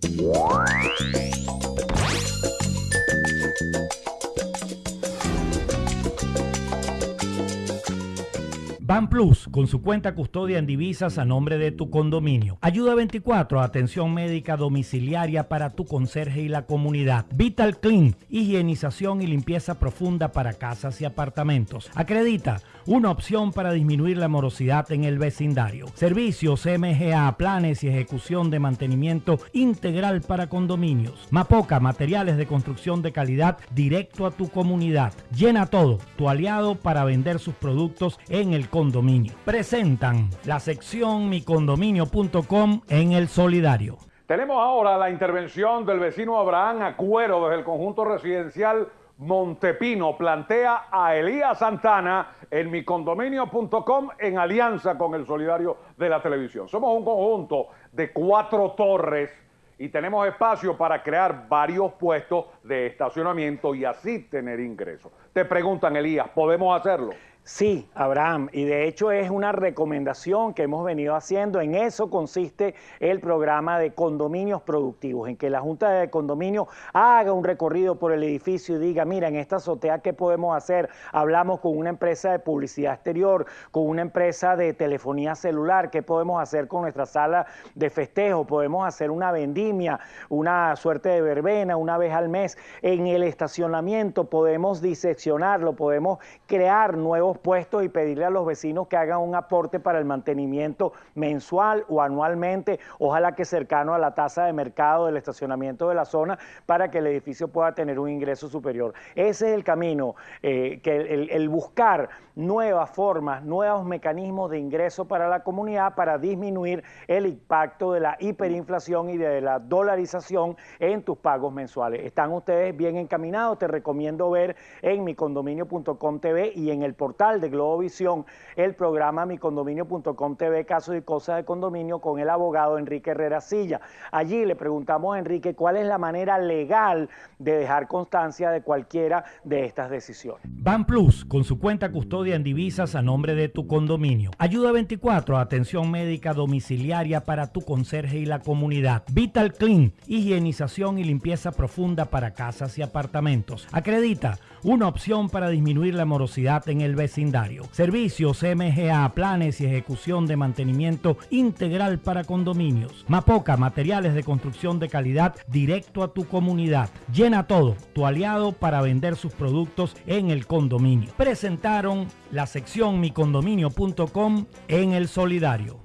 Ban Plus, con su cuenta custodia en divisas a nombre de tu condominio. Ayuda 24, atención médica domiciliaria para tu conserje y la comunidad. Vital Clean, higienización y limpieza profunda para casas y apartamentos. Acredita, una opción para disminuir la morosidad en el vecindario. Servicios MGA, planes y ejecución de mantenimiento integral para condominios. Mapoca, materiales de construcción de calidad directo a tu comunidad. Llena todo, tu aliado para vender sus productos en el Presentan la sección micondominio.com en el solidario. Tenemos ahora la intervención del vecino Abraham Acuero desde el conjunto residencial Montepino. Plantea a Elías Santana en micondominio.com en alianza con el solidario de la televisión. Somos un conjunto de cuatro torres y tenemos espacio para crear varios puestos de estacionamiento y así tener ingresos. Te preguntan, Elías, ¿podemos hacerlo? Sí, Abraham, y de hecho es una recomendación que hemos venido haciendo. En eso consiste el programa de condominios productivos, en que la Junta de Condominio haga un recorrido por el edificio y diga, mira, en esta azotea, ¿qué podemos hacer? Hablamos con una empresa de publicidad exterior, con una empresa de telefonía celular, ¿qué podemos hacer con nuestra sala de festejo? Podemos hacer una vendimia, una suerte de verbena una vez al mes. En el estacionamiento podemos diseccionarlo, podemos crear nuevos puestos y pedirle a los vecinos que hagan un aporte para el mantenimiento mensual o anualmente, ojalá que cercano a la tasa de mercado del estacionamiento de la zona para que el edificio pueda tener un ingreso superior. Ese es el camino, eh, que el, buscar nuevas formas, nuevos mecanismos de ingreso para la comunidad para disminuir el impacto de la hiperinflación y de la dolarización en tus pagos mensuales. Están ustedes bien encaminados, te recomiendo ver en micondominio.com TV y en el portal de Globovisión el programa micondominio.com TV Casos y Cosas de Condominio con el abogado Enrique Herrera Silla. Allí le preguntamos a Enrique cuál es la manera legal de dejar constancia de cualquiera de estas decisiones. Ban Plus, con su cuenta custodia en divisas a nombre de tu condominio. Ayuda 24, atención médica domiciliaria para tu conserje y la comunidad. Vital Clean, higienización y limpieza profunda para casas y apartamentos. Acredita, una opción para disminuir la morosidad en el Servicios MGA, planes y ejecución de mantenimiento integral para condominios. Mapoca, materiales de construcción de calidad directo a tu comunidad. Llena todo, tu aliado para vender sus productos en el condominio. Presentaron la sección micondominio.com en el solidario.